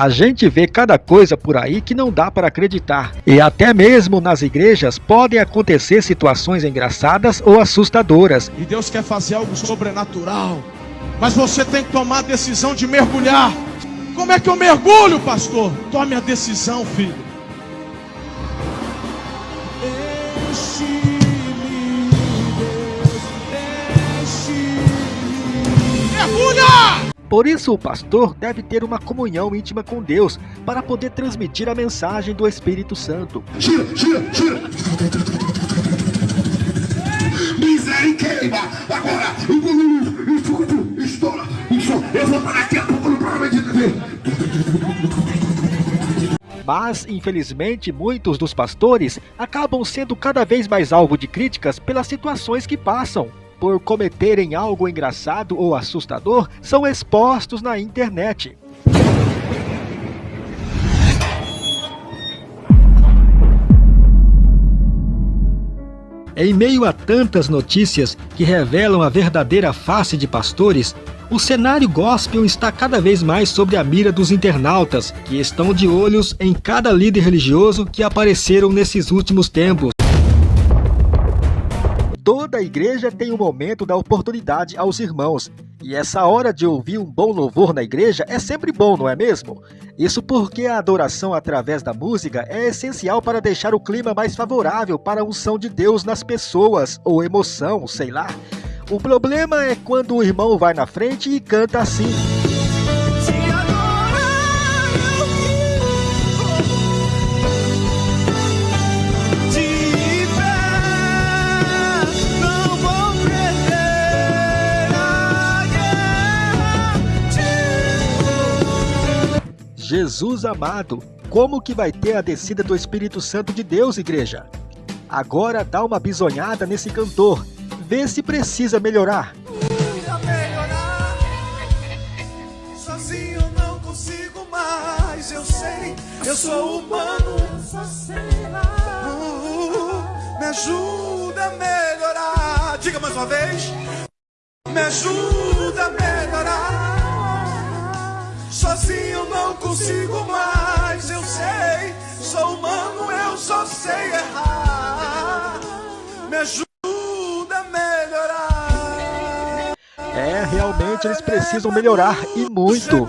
A gente vê cada coisa por aí que não dá para acreditar. E até mesmo nas igrejas podem acontecer situações engraçadas ou assustadoras. E Deus quer fazer algo sobrenatural. Mas você tem que tomar a decisão de mergulhar. Como é que eu mergulho, pastor? Tome a decisão, filho. Por isso, o pastor deve ter uma comunhão íntima com Deus para poder transmitir a mensagem do Espírito Santo. Gira, gira, gira. Misericórdia. Agora, o estoura. Eu vou a pouco no programa de TV. Mas, infelizmente, muitos dos pastores acabam sendo cada vez mais alvo de críticas pelas situações que passam por cometerem algo engraçado ou assustador, são expostos na internet. Em meio a tantas notícias que revelam a verdadeira face de pastores, o cenário gospel está cada vez mais sobre a mira dos internautas, que estão de olhos em cada líder religioso que apareceram nesses últimos tempos. Toda igreja tem um momento da oportunidade aos irmãos. E essa hora de ouvir um bom louvor na igreja é sempre bom, não é mesmo? Isso porque a adoração através da música é essencial para deixar o clima mais favorável para a unção de Deus nas pessoas, ou emoção, sei lá. O problema é quando o irmão vai na frente e canta assim. Jesus amado, como que vai ter a descida do Espírito Santo de Deus, igreja? Agora dá uma bisonhada nesse cantor, vê se precisa melhorar. melhorar. Sozinho não consigo mais, eu sei, eu sou humano. Uh, me ajuda a melhorar. Diga mais uma vez. Me ajuda a melhorar. Sozinho não consigo mais, eu sei. Sou humano, eu só sei errar. Me ajuda a melhorar. É, realmente eles precisam melhorar e muito.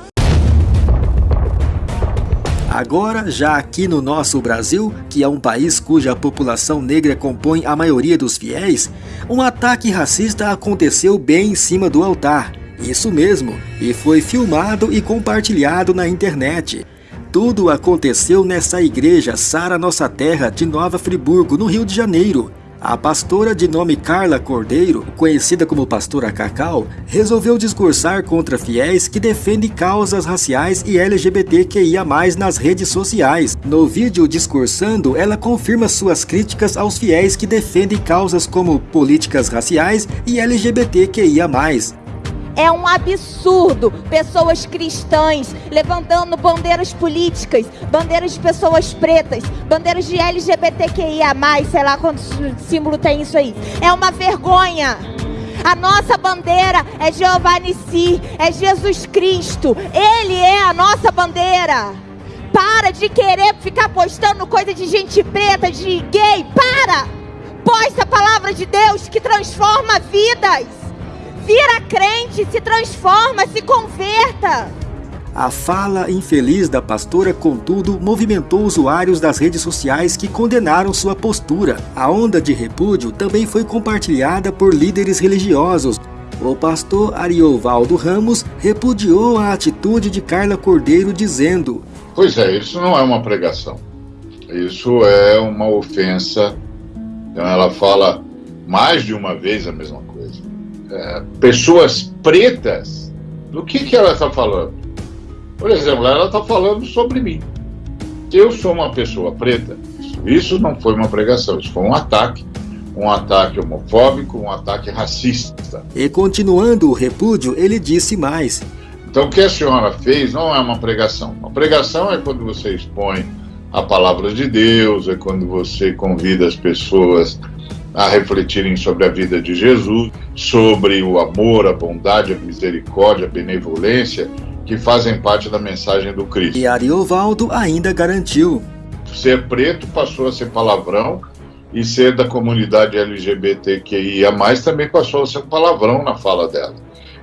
Agora, já aqui no nosso Brasil, que é um país cuja população negra compõe a maioria dos fiéis, um ataque racista aconteceu bem em cima do altar. Isso mesmo, e foi filmado e compartilhado na internet. Tudo aconteceu nessa igreja Sara Nossa Terra de Nova Friburgo, no Rio de Janeiro. A pastora de nome Carla Cordeiro, conhecida como Pastora Cacau, resolveu discursar contra fiéis que defendem causas raciais e LGBTQIA+, nas redes sociais. No vídeo discursando, ela confirma suas críticas aos fiéis que defendem causas como políticas raciais e LGBTQIA+. É um absurdo pessoas cristãs levantando bandeiras políticas, bandeiras de pessoas pretas, bandeiras de LGBTQIA, sei lá quanto símbolo tem isso aí. É uma vergonha. A nossa bandeira é Jeová Nissi, é Jesus Cristo. Ele é a nossa bandeira. Para de querer ficar postando coisa de gente preta, de gay. Para! Posta a palavra de Deus que transforma vidas. Vira crente, se transforma, se converta. A fala infeliz da pastora, contudo, movimentou usuários das redes sociais que condenaram sua postura. A onda de repúdio também foi compartilhada por líderes religiosos. O pastor Ariovaldo Ramos repudiou a atitude de Carla Cordeiro, dizendo: Pois é, isso não é uma pregação. Isso é uma ofensa. Então ela fala mais de uma vez a mesma coisa. É, pessoas pretas, do que, que ela está falando? Por exemplo, ela está falando sobre mim. Eu sou uma pessoa preta. Isso, isso não foi uma pregação, isso foi um ataque. Um ataque homofóbico, um ataque racista. E continuando o repúdio, ele disse mais. Então, o que a senhora fez não é uma pregação. Uma pregação é quando você expõe a palavra de Deus, é quando você convida as pessoas a refletirem sobre a vida de Jesus, sobre o amor, a bondade, a misericórdia, a benevolência que fazem parte da mensagem do Cristo. E Ariovaldo ainda garantiu: ser preto passou a ser palavrão e ser da comunidade LGBTQIA também passou a ser um palavrão na fala dela.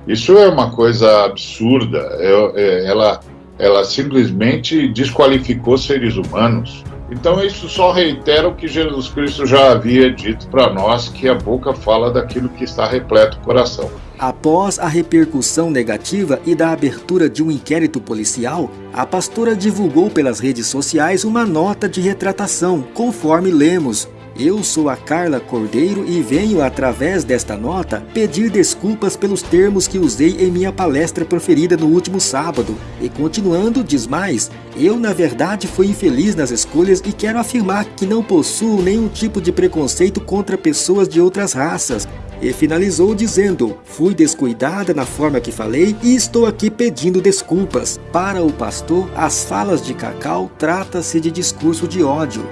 Isso é uma coisa absurda. É, é, ela, ela simplesmente desqualificou seres humanos. Então isso só reitera o que Jesus Cristo já havia dito para nós, que a boca fala daquilo que está repleto o coração. Após a repercussão negativa e da abertura de um inquérito policial, a pastora divulgou pelas redes sociais uma nota de retratação, conforme lemos. Eu sou a Carla Cordeiro e venho, através desta nota, pedir desculpas pelos termos que usei em minha palestra proferida no último sábado. E continuando, diz mais, eu na verdade fui infeliz nas escolhas e quero afirmar que não possuo nenhum tipo de preconceito contra pessoas de outras raças e finalizou dizendo: Fui descuidada na forma que falei e estou aqui pedindo desculpas. Para o pastor, as falas de Cacau trata-se de discurso de ódio.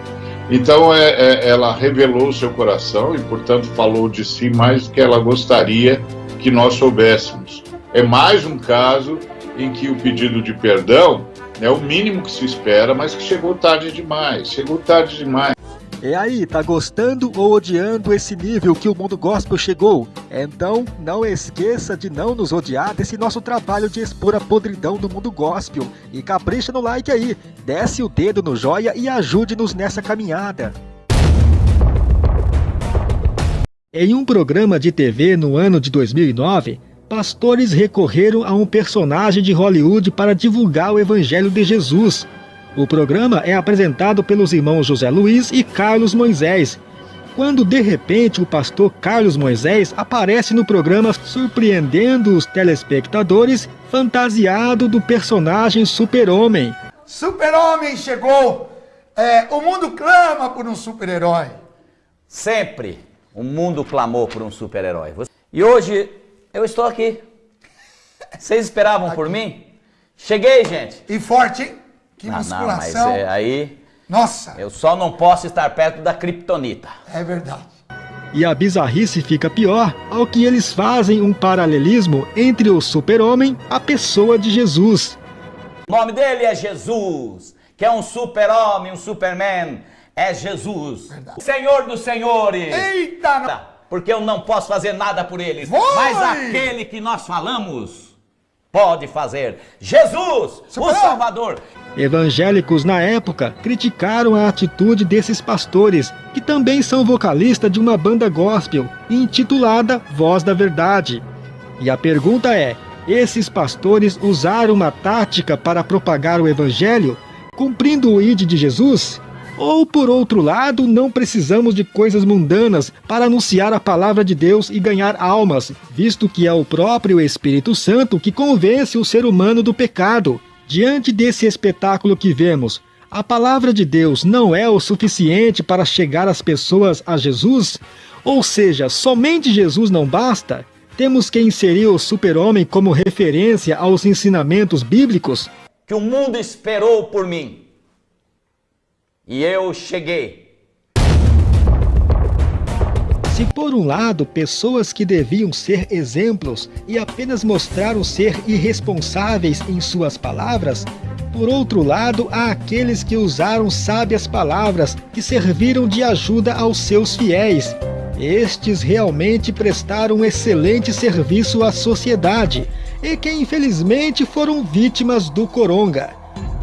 Então é, é, ela revelou o seu coração e, portanto, falou de si mais do que ela gostaria que nós soubéssemos. É mais um caso em que o pedido de perdão é o mínimo que se espera, mas que chegou tarde demais. Chegou tarde demais. E aí, tá gostando ou odiando esse nível que o mundo gospel chegou? Então, não esqueça de não nos odiar desse nosso trabalho de expor a podridão do mundo gospel. E capricha no like aí, desce o dedo no joia e ajude-nos nessa caminhada. Em um programa de TV no ano de 2009, pastores recorreram a um personagem de Hollywood para divulgar o Evangelho de Jesus. O programa é apresentado pelos irmãos José Luiz e Carlos Moisés, quando de repente o pastor Carlos Moisés aparece no programa surpreendendo os telespectadores fantasiado do personagem Super-Homem. Super-Homem chegou! É, o mundo clama por um super-herói. Sempre o mundo clamou por um super-herói. E hoje eu estou aqui. Vocês esperavam aqui. por mim? Cheguei, gente. E forte, hein? Que não, musculação. Não, mas é, aí. Nossa! Eu só não posso estar perto da criptonita. É verdade. E a bizarrice fica pior ao que eles fazem um paralelismo entre o super-homem a pessoa de Jesus. O nome dele é Jesus, que é um super-homem, um superman. É Jesus, verdade. o Senhor dos Senhores. Eita! Porque eu não posso fazer nada por eles. Vai. Mas aquele que nós falamos pode fazer. Jesus, o Salvador. Evangélicos na época criticaram a atitude desses pastores, que também são vocalistas de uma banda gospel intitulada Voz da Verdade. E a pergunta é: esses pastores usaram uma tática para propagar o evangelho, cumprindo o ide de Jesus? Ou, por outro lado, não precisamos de coisas mundanas para anunciar a palavra de Deus e ganhar almas, visto que é o próprio Espírito Santo que convence o ser humano do pecado, Diante desse espetáculo que vemos, a palavra de Deus não é o suficiente para chegar as pessoas a Jesus? Ou seja, somente Jesus não basta? Temos que inserir o super-homem como referência aos ensinamentos bíblicos? Que o mundo esperou por mim. E eu cheguei. Se por um lado pessoas que deviam ser exemplos e apenas mostraram ser irresponsáveis em suas palavras, por outro lado há aqueles que usaram sábias palavras que serviram de ajuda aos seus fiéis. Estes realmente prestaram um excelente serviço à sociedade e que infelizmente foram vítimas do coronga.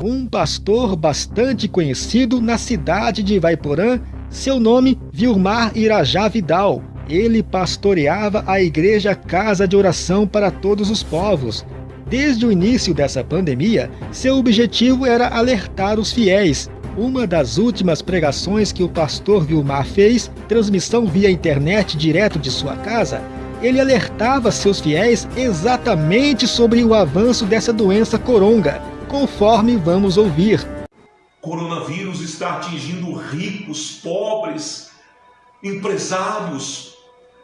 Um pastor bastante conhecido na cidade de Vaiporã seu nome, Vilmar Irajá Vidal. Ele pastoreava a igreja Casa de Oração para Todos os Povos. Desde o início dessa pandemia, seu objetivo era alertar os fiéis. Uma das últimas pregações que o pastor Vilmar fez, transmissão via internet direto de sua casa, ele alertava seus fiéis exatamente sobre o avanço dessa doença coronga, conforme vamos ouvir coronavírus está atingindo ricos, pobres, empresários,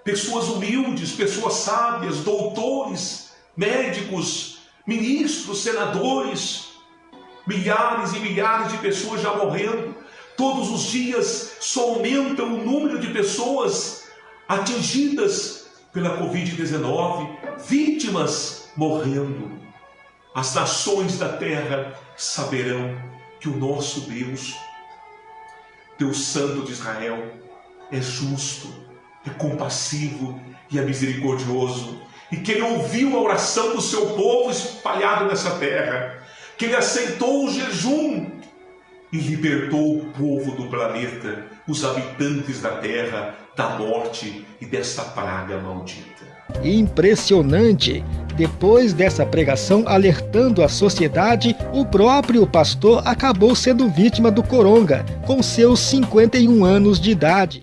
pessoas humildes, pessoas sábias, doutores, médicos, ministros, senadores, milhares e milhares de pessoas já morrendo. Todos os dias só aumenta o número de pessoas atingidas pela Covid-19, vítimas morrendo. As nações da terra saberão que o nosso Deus, Deus Santo de Israel, é justo, é compassivo e é misericordioso, e que Ele ouviu a oração do seu povo espalhado nessa terra, que Ele aceitou o jejum e libertou o povo do planeta, os habitantes da terra, da morte e dessa praga maldita. Impressionante! Depois dessa pregação alertando a sociedade, o próprio pastor acabou sendo vítima do coronga, com seus 51 anos de idade.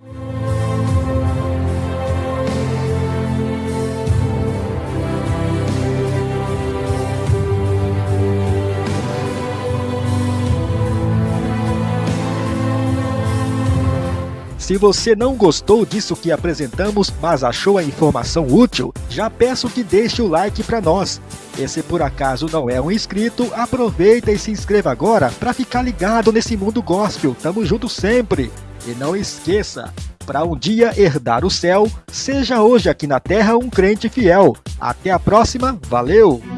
Se você não gostou disso que apresentamos, mas achou a informação útil, já peço que deixe o like para nós. E se por acaso não é um inscrito, aproveita e se inscreva agora para ficar ligado nesse mundo gospel. Tamo junto sempre. E não esqueça, para um dia herdar o céu, seja hoje aqui na terra um crente fiel. Até a próxima, valeu!